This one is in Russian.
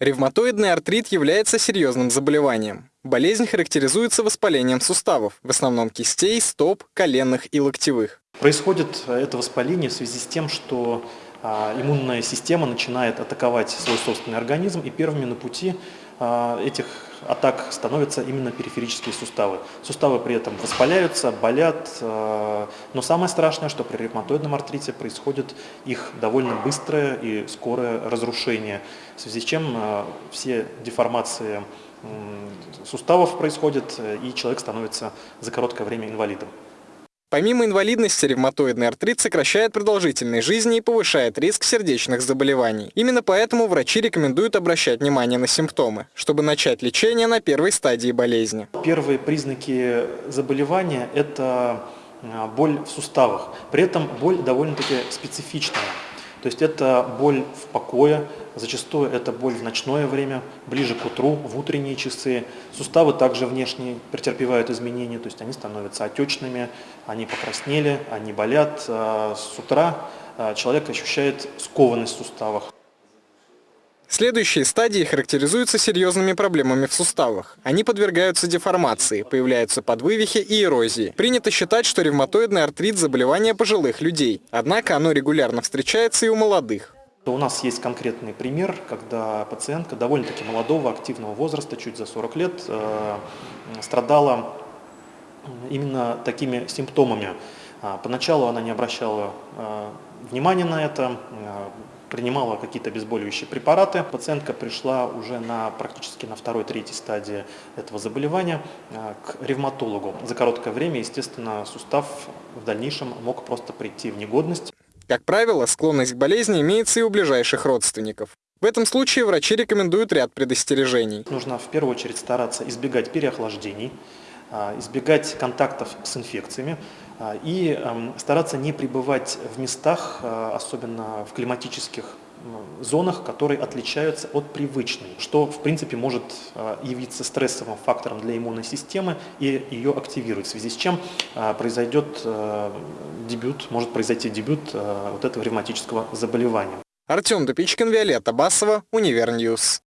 Ревматоидный артрит является серьезным заболеванием. Болезнь характеризуется воспалением суставов, в основном кистей, стоп, коленных и локтевых. Происходит это воспаление в связи с тем, что а, иммунная система начинает атаковать свой собственный организм, и первыми на пути этих атак становятся именно периферические суставы. Суставы при этом воспаляются, болят, а, но самое страшное, что при ревматоидном артрите происходит их довольно быстрое и скорое разрушение, в связи с чем все деформации суставов происходят, и человек становится за короткое время инвалидом. Помимо инвалидности, ревматоидный артрит сокращает продолжительность жизни и повышает риск сердечных заболеваний. Именно поэтому врачи рекомендуют обращать внимание на симптомы, чтобы начать лечение на первой стадии болезни. Первые признаки заболевания – это а, боль в суставах. При этом боль довольно-таки специфичная. То есть это боль в покое, зачастую это боль в ночное время, ближе к утру, в утренние часы. Суставы также внешне претерпевают изменения, то есть они становятся отечными, они покраснели, они болят. А с утра а, человек ощущает скованность в суставах. Следующие стадии характеризуются серьезными проблемами в суставах. Они подвергаются деформации, появляются подвывихи и эрозии. Принято считать, что ревматоидный артрит – заболевание пожилых людей. Однако оно регулярно встречается и у молодых. У нас есть конкретный пример, когда пациентка довольно-таки молодого, активного возраста, чуть за 40 лет, э, страдала именно такими симптомами. А, поначалу она не обращала э, внимания на это, э, принимала какие-то обезболивающие препараты. Пациентка пришла уже на, практически на второй-третьей стадии этого заболевания а, к ревматологу. За короткое время, естественно, сустав в дальнейшем мог просто прийти в негодность. Как правило, склонность к болезни имеется и у ближайших родственников. В этом случае врачи рекомендуют ряд предостережений. Нужно в первую очередь стараться избегать переохлаждений, избегать контактов с инфекциями а, и эм, стараться не пребывать в местах, а, особенно в климатических зонах, которые отличаются от привычной, что в принципе может явиться стрессовым фактором для иммунной системы и ее активировать, в связи с чем произойдет э, дебют, может произойти дебют э, вот этого ревматического заболевания. Артем Дупичкин, Виолетта Басова, Univer News.